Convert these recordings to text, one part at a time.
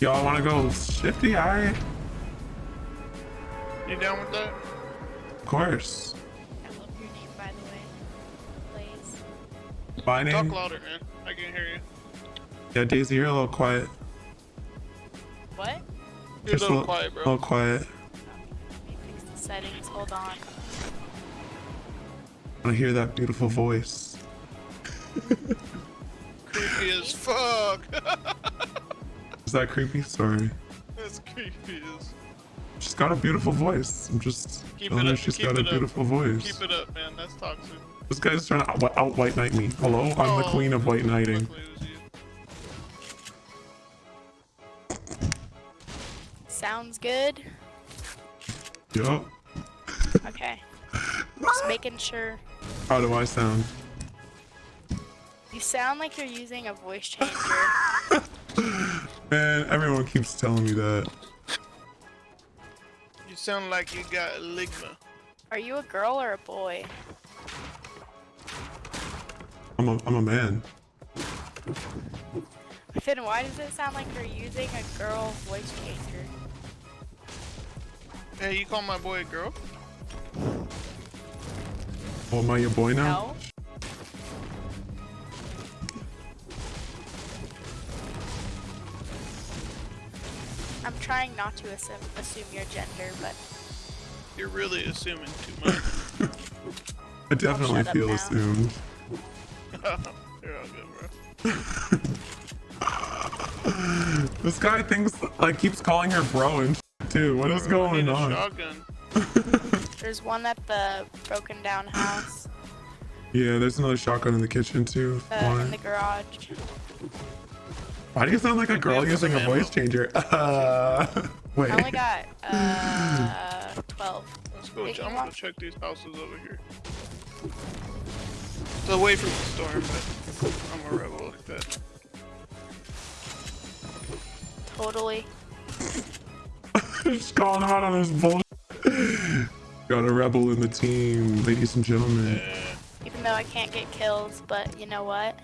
Y'all want to go shifty? All right. You down with that? Of course. I love your name, by the way. Blaze. My Talk louder, man. I can hear you. Yeah, Daisy, you're a little quiet. What? You're a Just little quiet, A bro. little quiet. Let me fix the settings. Hold on. I want to hear that beautiful voice. Creepy as fuck. Is that creepy? Sorry. That's creepy as. She's got a beautiful voice. I'm just Keep telling it her up, she's keep got a it up. beautiful voice. Keep it up, man. That's toxic. This guy's trying to out, out white knight me. Hello? I'm the Oh, queen of white knighting. luckily it was you. Sounds good. Yup. Okay. Just making sure. How do I sound? You sound like you're using a voice changer. Man, everyone keeps telling me that. You sound like you got a ligma. Are you a girl or a boy? I'm a, I'm a man. Then why does it sound like you're using a girl voice changer? Hey, you call my boy a girl? Oh, am I your boy now? No. Trying not to assume, assume your gender, but You're really assuming too much. I definitely feel assumed. You're all good, bro. This guy thinks, like, keeps calling her bro and shit, too. What is I going need on? shotgun. there's one at the broken down house, Yeah, there's another shotgun in the kitchen, too. uh, in the garage. Why do you sound like a girl using a voice changer? Uh, wait. I only got uh 12. Let's go. Big ch- I'm gonna check these houses over here. It's away from the storm, but I'm a rebel like that. Totally. Just calling him out on his bullshit. Got a rebel in the team, ladies and gentlemen. Even though I can't get kills, but you know what?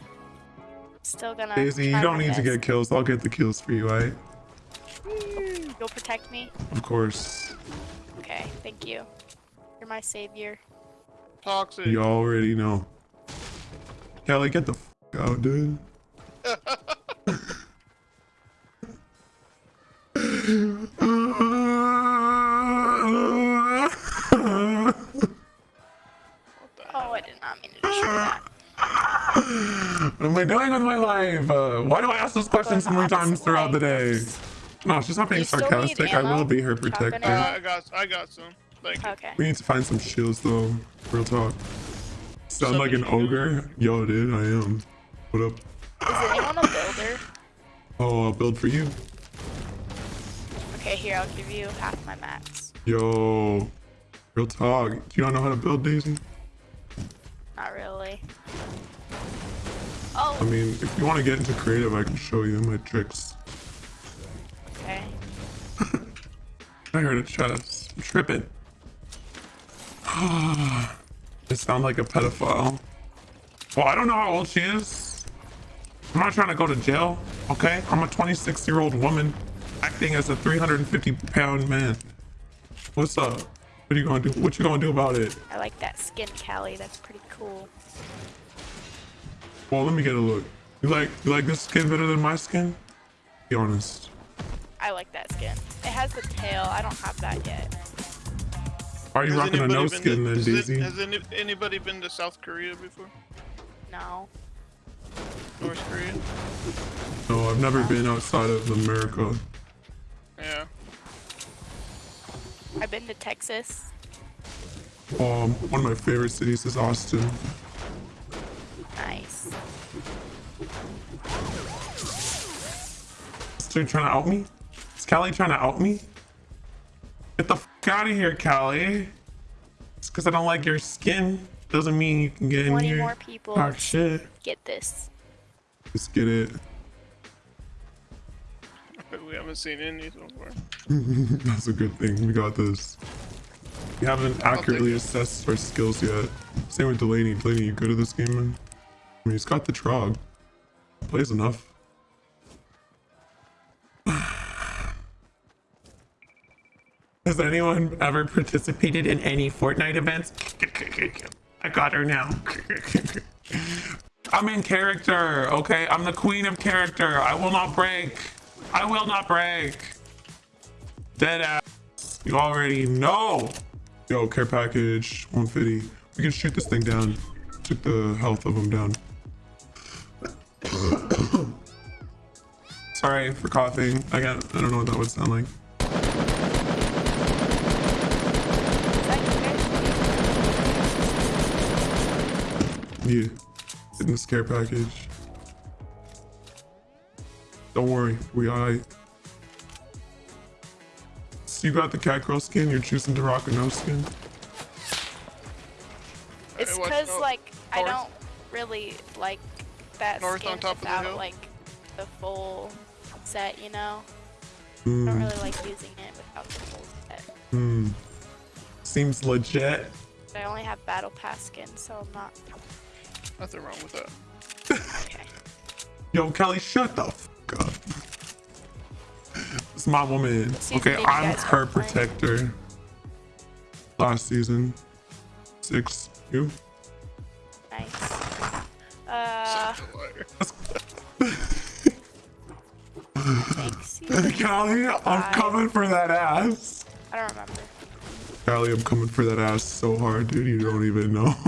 Still gonna. Daisy, you don't my need to get kills. I'll get the kills for you, right? You'll protect me? Of course. Okay, thank you. You're my savior. Toxic. You already know. Kelly, get the f out, dude. Oh, I did not mean to destroy that. What am I doing with my life? Uh, why do I ask those questions so many times throughout the day? No, she's not being You sarcastic. I will be her Shotgun protector. ammo? Uh, I got, I got some. Thank you. Okay. We need to find some shields though. Real talk. Sound So like an did you do- ogre? Yo, dude, I am. What up? Is anyone a builder? Oh, I'll build for you. Okay, here, I'll give you half my max. Yo, real talk. Do you not know how to build, Daisy? Not really. Oh. I Oh, mean, if you want to get into creative, I can show you my tricks. okay. I heard a chest. I'm tripping. I sound like a pedophile. Well, I don't know how old she is. I'm not trying to go to jail, okay? I'm a 26 year old woman acting as a 350 pound man. What's up? What are you gonna do? What you gonna do about it? I like that skin, Callie. That's pretty cool. Well, let me get a look. You like you like this skin better than my skin? Be honest. I like that skin. It has the tail. I don't have that yet. Why are you Has rocking a anybody no skin to- then, has it- Daisy? Has any, anybody been to South Korea before? No. North Korea? No, I've never been outside of America. Yeah. I've been to Texas. Um, one of my favorite cities is Austin. Nice. Is dude trying to out me? Is Callie trying to out me? Get the fuck out of here, Callie. It's because I don't like your skin. Doesn't mean you can get in 20 here. more people. Talk shit. Get this. Just get it. We haven't seen any so far. That's a good thing. We got this. We haven't accurately assessed our skills yet. Same with Delaney. Delaney, you good at this game, man? I mean, he's got the trog. Plays enough. Has anyone ever participated in any Fortnite events? I got her now. I'm in character, okay? I'm the queen of character. I will not break. I will not break. Dead ass. You already know. Yo, care package 150. We can shoot this thing down. Took the health of him down. Sorry for coughing. I got. I don't know what that would sound like. You Yeah, in the scare package. Don't worry, we alright. So you got the cat girl skin. You're choosing to rock a no skin. It's because out. like I don't really like that North skin on top of the without hill. like the full set. You know, I Hmm. don't really like using it without the full set. Hmm. Seems legit. But I only have battle pass skin, so I'm not Nothing wrong with that. okay. Yo, Kelly, shut the fuck up. It's my woman. Okay, I'm her protector. Last season. Six. You? Callie, I'm Five. coming for that ass. I don't remember. Callie, I'm coming for that ass so hard, dude. You don't even know.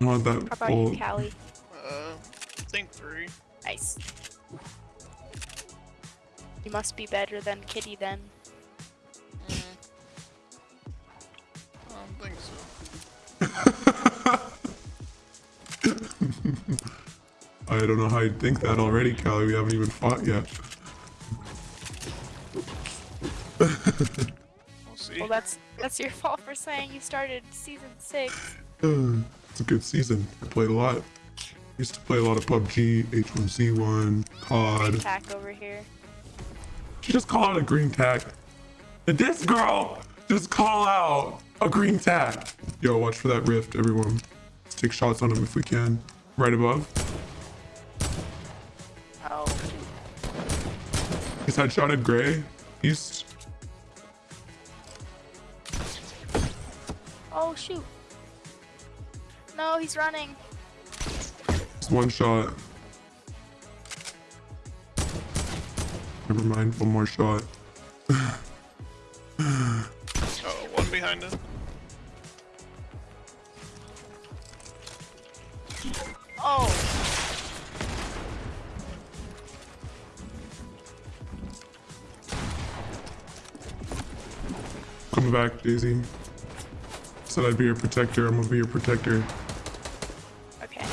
I want that How about full- you, Callie? Uh, I think three. Nice. You must be better than Kitty then. Mm. I don't think so. I don't know how you'd think that already, Callie. We haven't even fought yet. We'll see. Well, that's that's your fault for saying you started season six. It's a good season. I played a lot. Used to play a lot of PUBG, H1Z1, COD. Attack over here. Just call out a green tag. Did this girl just call out a green tag? Yo, watch for that rift, everyone. Let's take shots on him if we can. Right above. Oh, He's headshotted gray. East. oh shoot. No, he's running. Just one shot. Never mind, one more shot. Oh, one behind us. Oh, Coming back, Daisy. Said I'd be your protector. I'm gonna be your protector. okay.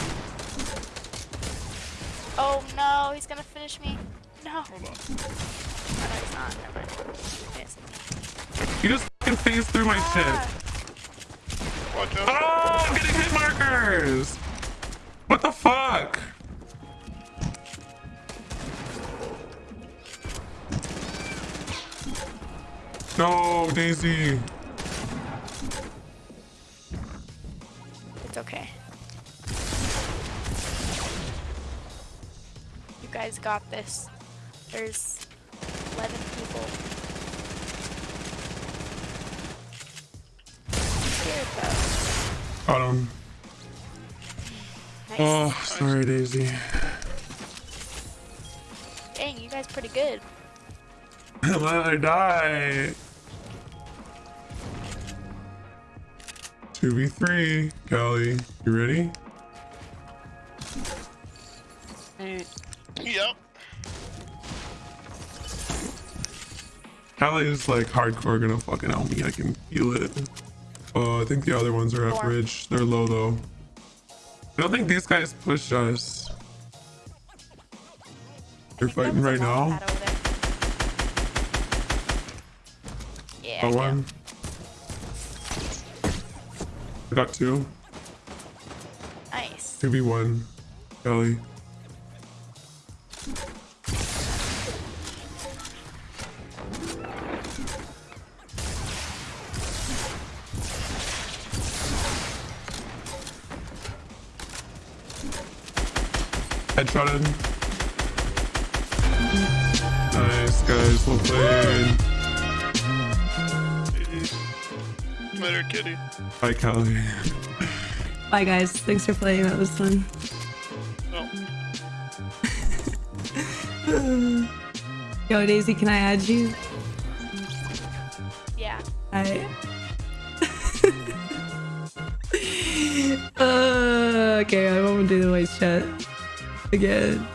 Oh no, he's gonna finish me. No. Hold on. no, he's not. Never mind. Yes. You just fucking phased through my Ah, shit. Watch out. Oh, I'm getting hit markers. What the fuck? No, Daisy. It's okay. You guys got this. There's 11 people. Scared though. Got him. Nice. Oh, sorry, Daisy. Dang, you guys pretty good. Let her die. 2v3. Callie, you ready? Mm. Yep. Callie is like hardcore gonna fucking help me. I can feel it. Oh, I think the other ones are at bridge. They're low though. I don't think these guys push us. They're I think that fighting right now. pad over there. Yeah. Got one. I got two. Nice. 2v1. Kelly. Headshotted. Nice, guys. Well played. Later, kitty. Bye, Callie. Bye, guys. Thanks for playing. That was fun. Oh. Yo, Daisy, can I add you? Yeah. I. uh, okay, I won't do the voice chat again.